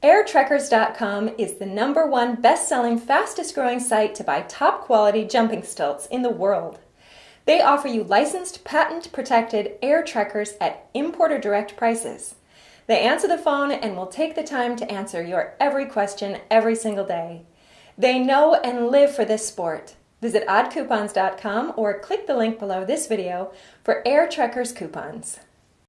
AirTrekkers.com is the number one best-selling, fastest-growing site to buy top-quality jumping stilts in the world. They offer you licensed, patent-protected air trekkers at importer direct prices. They answer the phone and will take the time to answer your every question every single day. They know and live for this sport. Visit oddcoupons.com or click the link below this video for Air Trekkers coupons.